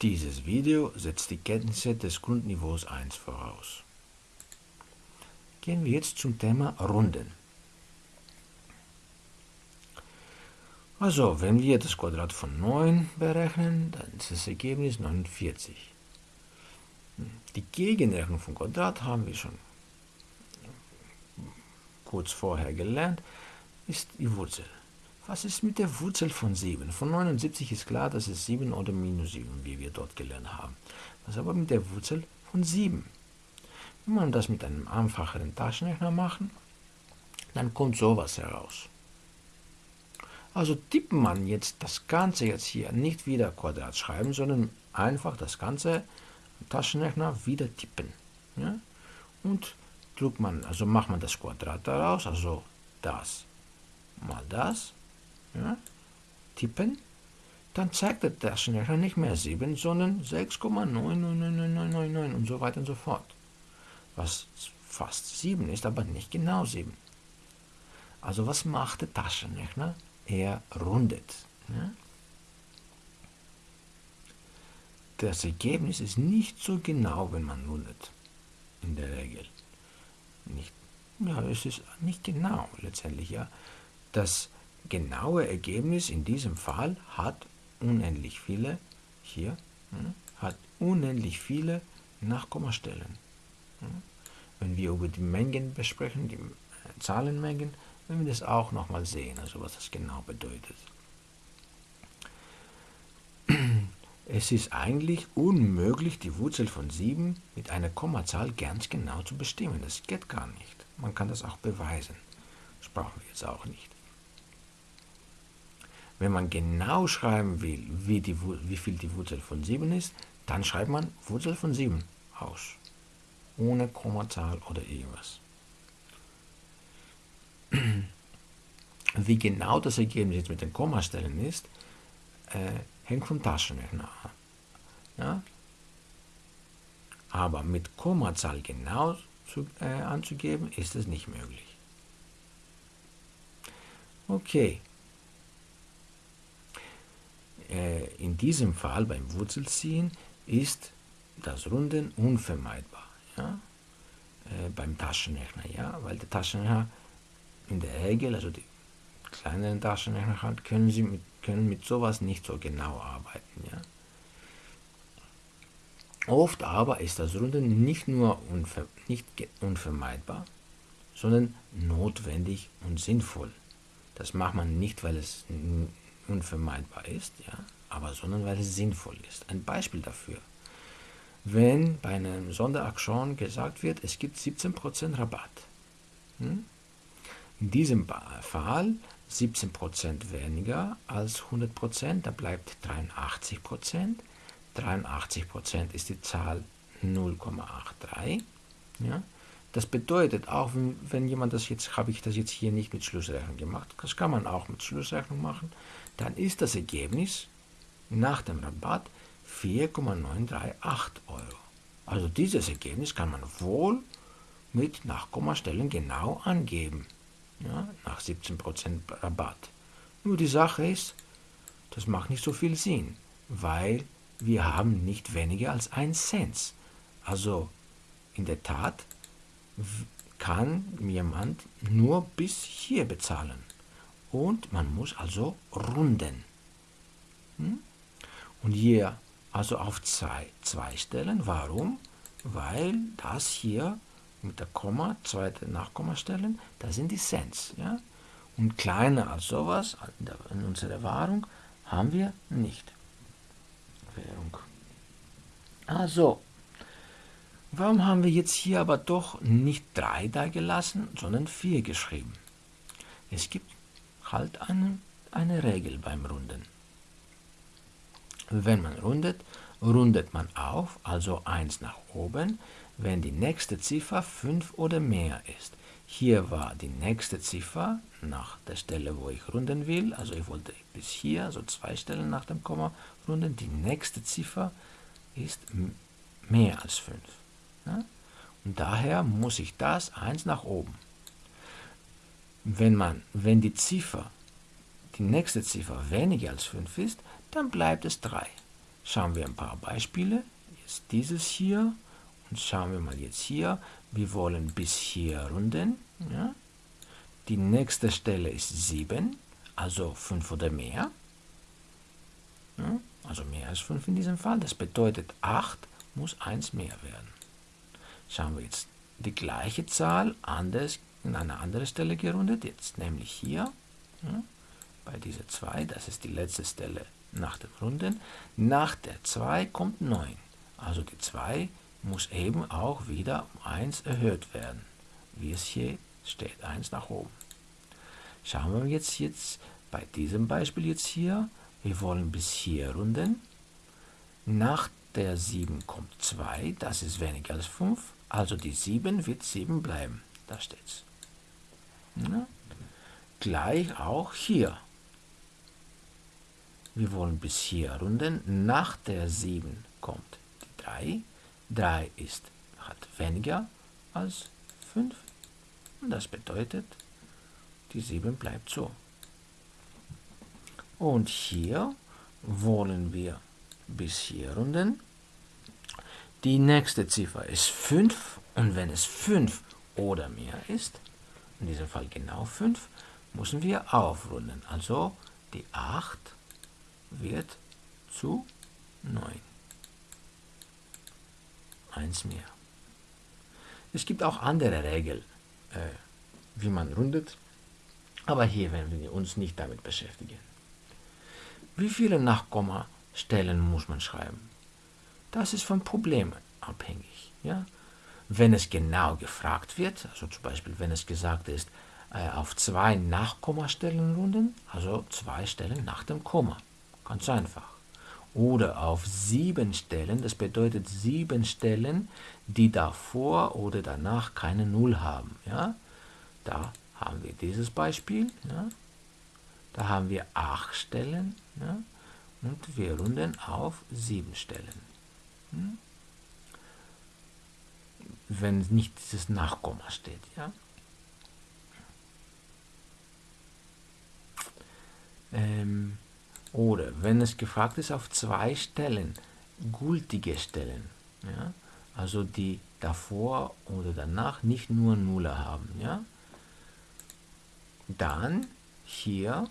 Dieses Video setzt die Kenntnisse des Grundniveaus 1 voraus. Gehen wir jetzt zum Thema Runden. Also, wenn wir das Quadrat von 9 berechnen, dann ist das Ergebnis 49. Die Gegenrechnung vom Quadrat haben wir schon kurz vorher gelernt, ist die Wurzel. Was ist mit der Wurzel von 7? Von 79 ist klar, dass es 7 oder minus 7, wie wir dort gelernt haben. Was aber mit der Wurzel von 7? Wenn man das mit einem einfacheren Taschenrechner machen, dann kommt sowas heraus. Also tippt man jetzt das Ganze jetzt hier nicht wieder Quadrat schreiben, sondern einfach das Ganze Taschenrechner wieder tippen. Ja? Und drückt man, also macht man das Quadrat daraus, also das mal das, ja, tippen, dann zeigt der Taschenrechner nicht mehr 7, sondern 6,99999 und so weiter und so fort. Was fast 7 ist, aber nicht genau 7. Also was macht der Taschenrechner? Er rundet. Ja? Das Ergebnis ist nicht so genau, wenn man rundet, in der Regel. Nicht, ja, es ist nicht genau letztendlich, ja. Das genaue Ergebnis in diesem Fall hat unendlich viele, hier, hm, hat unendlich viele Nachkommastellen. Hm. Wenn wir über die Mengen besprechen, die äh, Zahlenmengen, werden wir das auch nochmal sehen, also was das genau bedeutet. Es ist eigentlich unmöglich, die Wurzel von 7 mit einer Kommazahl ganz genau zu bestimmen. Das geht gar nicht. Man kann das auch beweisen. Das brauchen wir jetzt auch nicht. Wenn man genau schreiben will, wie, die, wie viel die Wurzel von 7 ist, dann schreibt man Wurzel von 7 aus. Ohne Kommazahl oder irgendwas. Wie genau das Ergebnis jetzt mit den Kommastellen ist, äh, hängt vom Taschenrechner ab. Ja? Aber mit Kommazahl genau zu, äh, anzugeben, ist es nicht möglich. Okay, in diesem Fall beim Wurzelziehen ist das Runden unvermeidbar. Ja? Äh, beim Taschenrechner, ja, weil der Taschenrechner in der Regel, also die kleineren Taschenrechner halt, können sie mit, können mit sowas nicht so genau arbeiten. Ja? Oft aber ist das Runden nicht nur unver, nicht unvermeidbar, sondern notwendig und sinnvoll. Das macht man nicht, weil es unvermeidbar ist, ja, aber sondern weil es sinnvoll ist. Ein Beispiel dafür. Wenn bei einem Sonderaktion gesagt wird, es gibt 17% Rabatt. Hm? In diesem Fall 17% weniger als 100%, da bleibt 83%. 83% ist die Zahl 0,83. Ja? Das bedeutet auch, wenn, wenn jemand das jetzt, habe ich das jetzt hier nicht mit Schlussrechnung gemacht, das kann man auch mit Schlussrechnung machen, dann ist das Ergebnis nach dem Rabatt 4,938 Euro. Also dieses Ergebnis kann man wohl mit Nachkommastellen genau angeben, ja, nach 17% Rabatt. Nur die Sache ist, das macht nicht so viel Sinn, weil wir haben nicht weniger als 1 Cent. Also in der Tat kann jemand nur bis hier bezahlen. Und man muss also runden. Hm? Und hier also auf zwei, zwei Stellen. Warum? Weil das hier mit der Komma, zweite Nachkommastellen, das sind die Cents. Ja? Und kleiner als sowas in unserer Wahrung haben wir nicht. Währung. Also, warum haben wir jetzt hier aber doch nicht 3 da gelassen, sondern 4 geschrieben? Es gibt halt eine, eine Regel beim Runden. Wenn man rundet, rundet man auf, also 1 nach oben, wenn die nächste Ziffer 5 oder mehr ist. Hier war die nächste Ziffer nach der Stelle, wo ich runden will, also ich wollte bis hier, also zwei Stellen nach dem Komma runden, die nächste Ziffer ist mehr als 5. Und daher muss ich das 1 nach oben. Wenn, man, wenn die Ziffer, die nächste Ziffer weniger als 5 ist, dann bleibt es 3. schauen wir ein paar Beispiele. Jetzt dieses hier und schauen wir mal jetzt hier. Wir wollen bis hier runden. Ja. Die nächste Stelle ist 7, also 5 oder mehr. Ja, also mehr als 5 in diesem Fall. Das bedeutet 8 muss 1 mehr werden. Schauen wir jetzt die gleiche Zahl anders, in eine andere Stelle gerundet, jetzt nämlich hier. Ja, bei dieser 2, das ist die letzte Stelle nach dem Runden. Nach der 2 kommt 9. Also die 2 muss eben auch wieder um 1 erhöht werden, wie es hier steht, 1 nach oben. Schauen wir jetzt, jetzt bei diesem Beispiel jetzt hier, wir wollen bis hier runden. Nach der 7 kommt 2, das ist weniger als 5, also die 7 wird 7 bleiben. Da steht's. Ja. Gleich auch hier. Wir wollen bis hier runden. Nach der 7 kommt die 3. 3 ist, hat weniger als 5. Und das bedeutet, die 7 bleibt so. Und hier wollen wir bis hier runden. Die nächste Ziffer ist 5 und wenn es 5 oder mehr ist, in diesem Fall genau 5, müssen wir aufrunden. Also die 8 wird zu 9. Eins mehr. Es gibt auch andere Regeln, äh, wie man rundet. Aber hier werden wir uns nicht damit beschäftigen. Wie viele Nachkommastellen muss man schreiben? Das ist von Problemen abhängig. Ja? Wenn es genau gefragt wird, also zum Beispiel wenn es gesagt ist, äh, auf zwei Nachkommastellen runden, also zwei Stellen nach dem Komma. Ganz einfach. Oder auf sieben Stellen, das bedeutet sieben Stellen, die davor oder danach keine Null haben. Ja? Da haben wir dieses Beispiel. Ja? Da haben wir acht Stellen ja? und wir runden auf sieben Stellen. Wenn nicht dieses Nachkomma steht. Ja? Ähm, oder wenn es gefragt ist auf zwei Stellen, gültige Stellen, ja? also die davor oder danach nicht nur Nuller haben. Ja? Dann hier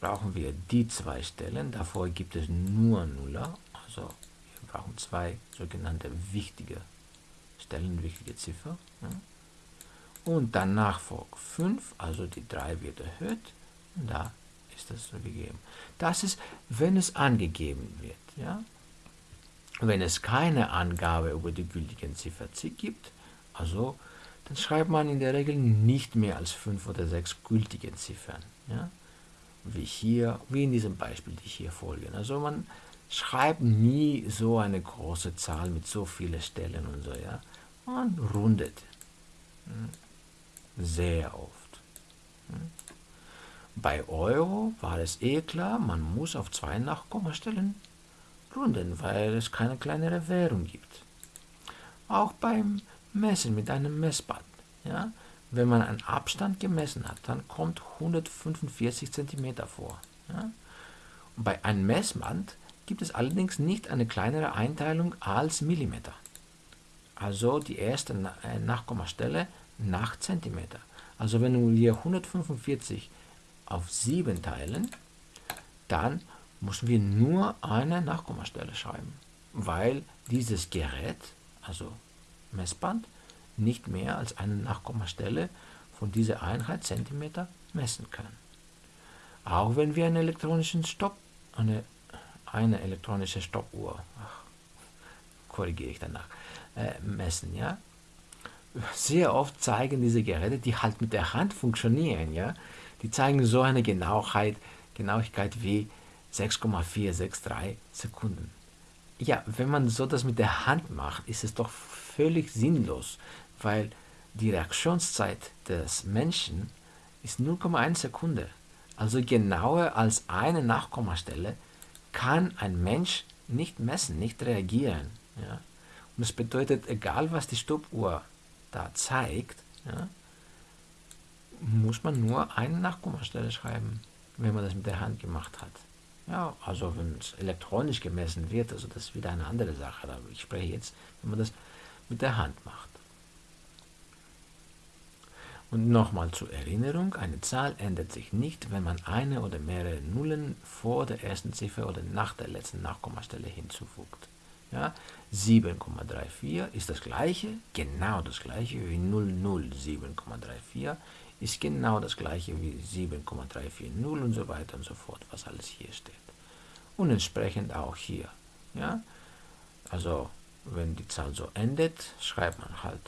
brauchen wir die zwei Stellen. Davor gibt es nur Nuller. Also brauchen zwei sogenannte wichtige Stellen, wichtige Ziffer. Und danach folgt 5, also die 3 wird erhöht. Und da ist das so gegeben. Das ist, wenn es angegeben wird. Ja. Wenn es keine Angabe über die gültigen Ziffer gibt, also dann schreibt man in der Regel nicht mehr als fünf oder sechs gültige Ziffern. Ja? Wie hier, wie in diesem Beispiel, die hier folgen. Also man schreibt nie so eine große Zahl mit so vielen Stellen und so. Ja? Man rundet. Hm? Sehr oft. Hm? Bei Euro war es eh klar, man muss auf zwei Nachkommastellen runden, weil es keine kleinere Währung gibt. Auch beim messen mit einem Messband. Ja? Wenn man einen Abstand gemessen hat, dann kommt 145 cm vor. Ja? Und bei einem Messband gibt es allerdings nicht eine kleinere Einteilung als Millimeter. Also die erste äh, Nachkommastelle nach Zentimeter. Also wenn wir 145 auf 7 teilen, dann müssen wir nur eine Nachkommastelle schreiben, weil dieses Gerät, also Messband nicht mehr als eine Nachkommastelle von dieser Einheit Zentimeter messen kann. Auch wenn wir einen elektronischen Stopp, eine, eine elektronische Stoppuhr, ach, korrigiere ich danach, äh, messen, ja. Sehr oft zeigen diese Geräte, die halt mit der Hand funktionieren, ja, die zeigen so eine Genauigkeit, Genauigkeit wie 6,463 Sekunden. Ja, wenn man so das mit der Hand macht, ist es doch völlig sinnlos, weil die Reaktionszeit des Menschen ist 0,1 Sekunde. Also genauer als eine Nachkommastelle kann ein Mensch nicht messen, nicht reagieren. Ja? Und das bedeutet, egal was die Stoppuhr da zeigt, ja, muss man nur eine Nachkommastelle schreiben, wenn man das mit der Hand gemacht hat. Ja, also wenn es elektronisch gemessen wird, also das ist wieder eine andere Sache. Aber ich spreche jetzt, wenn man das mit der Hand macht. Und nochmal zur Erinnerung, eine Zahl ändert sich nicht, wenn man eine oder mehrere Nullen vor der ersten Ziffer oder nach der letzten Nachkommastelle hinzufügt. Ja, 7,34 ist das gleiche, genau das gleiche wie 007,34 ist genau das gleiche wie 7,340 und so weiter und so fort, was alles hier steht. Und entsprechend auch hier. Ja? Also wenn die Zahl so endet, schreibt man halt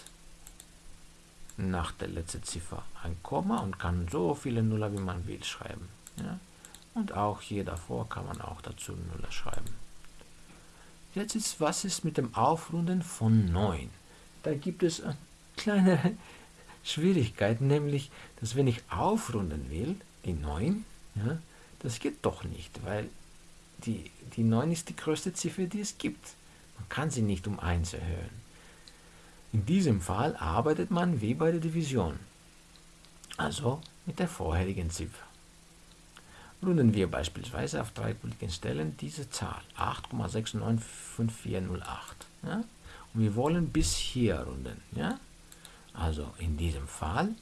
nach der letzten Ziffer ein Komma und kann so viele Nuller wie man will schreiben. Ja? Und auch hier davor kann man auch dazu Nuller schreiben. Jetzt ist, was ist mit dem Aufrunden von 9? Da gibt es eine kleine Schwierigkeit, nämlich, dass wenn ich aufrunden will, die 9, ja, das geht doch nicht, weil die, die 9 ist die größte Ziffer, die es gibt. Man kann sie nicht um 1 erhöhen. In diesem Fall arbeitet man wie bei der Division, also mit der vorherigen Ziffer. Runden wir beispielsweise auf drei gültigen Stellen diese Zahl 8,695408. Ja? Und wir wollen bis hier runden. Ja? Also in diesem Fall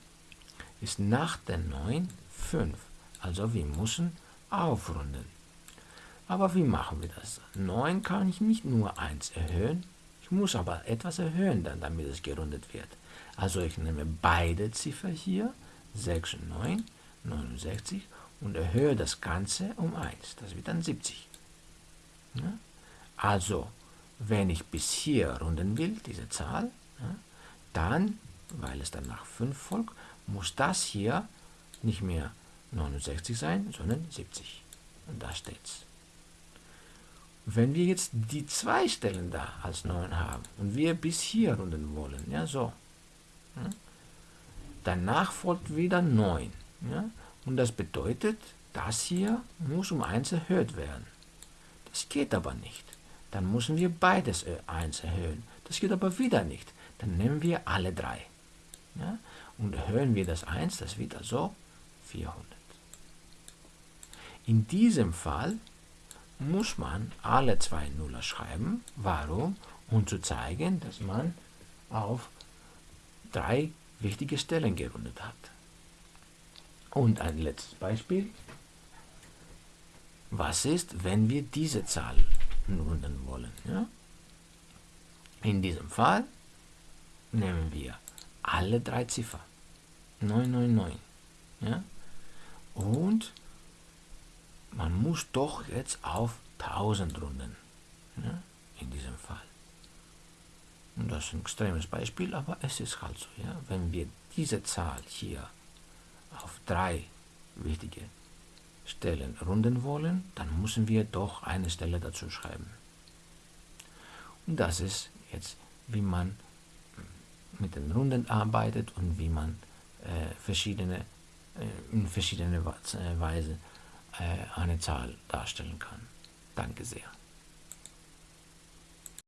ist nach der 9 5. Also wir müssen aufrunden. Aber wie machen wir das? 9 kann ich nicht nur 1 erhöhen, ich muss aber etwas erhöhen, dann, damit es gerundet wird. Also ich nehme beide Ziffern hier, 6 und 9, 69, und erhöhe das Ganze um 1. Das wird dann 70. Ja? Also, wenn ich bis hier runden will, diese Zahl, ja, dann, weil es dann nach 5 folgt, muss das hier nicht mehr 69 sein, sondern 70. Und da steht's. Wenn wir jetzt die zwei Stellen da als 9 haben und wir bis hier runden wollen, ja so, ja, danach folgt wieder 9. Ja, und das bedeutet, das hier muss um 1 erhöht werden. Das geht aber nicht. Dann müssen wir beides 1 erhöhen. Das geht aber wieder nicht. Dann nehmen wir alle drei. Ja, und erhöhen wir das 1, das wird also 400. In diesem Fall muss man alle zwei Nuller schreiben. Warum? Um zu zeigen, dass man auf drei wichtige Stellen gerundet hat. Und ein letztes Beispiel. Was ist, wenn wir diese Zahl runden wollen? Ja? In diesem Fall nehmen wir alle drei Ziffern. 999. Ja? Und man muss doch jetzt auf 1000 runden. Ja? In diesem Fall. Und das ist ein extremes Beispiel, aber es ist halt so. Ja? Wenn wir diese Zahl hier auf drei wichtige Stellen runden wollen, dann müssen wir doch eine Stelle dazu schreiben. Und das ist jetzt, wie man mit den Runden arbeitet und wie man äh, verschiedene, äh, in verschiedener Weise äh, eine Zahl darstellen kann. Danke sehr.